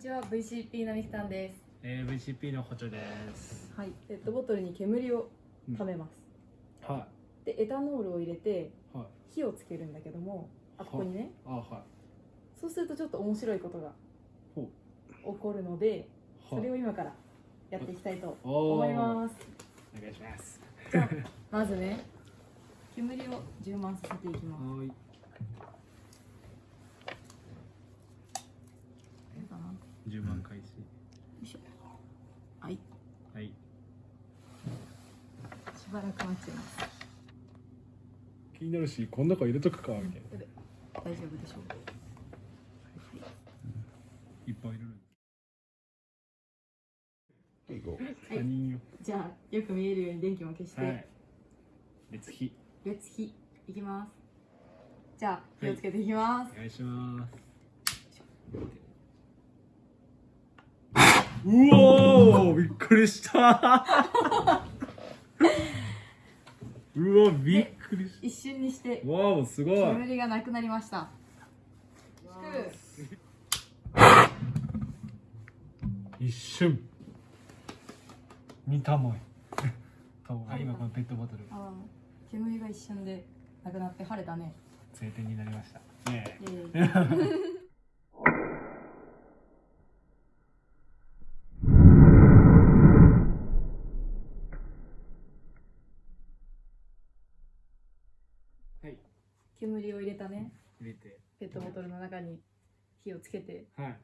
ちは VCP のみきたんです。えー、VCP の補助です。はい。ペットボトルに煙をためます、はでエタノールを入れてい。はい。火をつけるんだけどもあここにね。あ、はそうするとちょっと面白いことがほ起こるのでい。それを今からやっていきたいとお思います。お願いします。じゃあまずね煙を充満させていきますはい。これかなよ10万開始。いしょはいはい。しばらく待ちます気になるし、こん中入れとくかみたいな。大丈夫でしょうかいっぱい入れる。いこうはい。じゃあよく見えるように電気も消して、はい。列火。別火いきますじゃあ火をつけていきますお、願いします。うおーびっくりした。うわびっくりし一瞬にしてたわおすごい。煙がなくなりました。一瞬。見たもん顔が今このペットボトル。煙が一瞬でなくなって晴れたね。晴天になりました。ねイエーイはい煙を入れたね。入れて。ペットボトルの中に火をつけて。はい。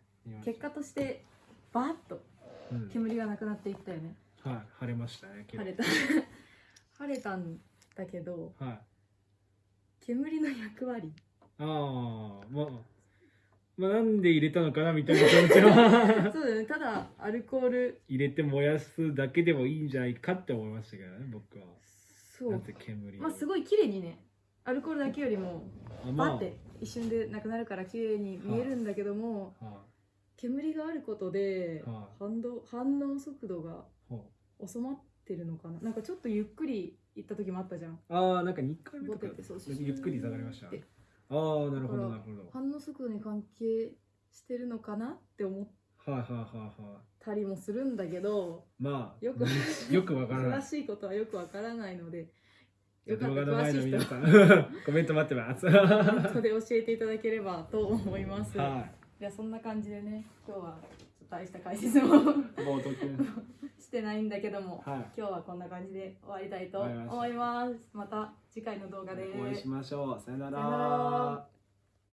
結果としてバーッとうん。煙がなくなっていったよね。はい。晴れましたね晴れた。晴れたんだけどはい。煙の役割。ああまあまあなんで入れたのかなみたいな気持ちは。そうだよね。ただアルコール。入れて燃やすだけでもいいんじゃないかって思いましたけどね僕は。そう。まあすごい綺麗にねアルコールだけよりもバッて一瞬でなくなるから綺麗に見えるんだけどもは煙があることでは反動反応速度が収まってるのかな。なんかちょっとゆっくり行った時もあったじゃん。うああなんか2回目ボとかゆっくり下がりました。でああなるほどなるほど。反応速度に関係してるのかなって思っはいはいはいはたりもするんだけどいまあよくよくわからない。詳しいことはよくわからないので動画の前の皆さん。コメント待ってます。は本当で教えていただければと思います。い。じゃあそんな感じでね今日は大した解説も。してないんだけども、はい。今日はこんな感じで終わりたいと思います。また次回の動画で。お会いしましょう。さよなら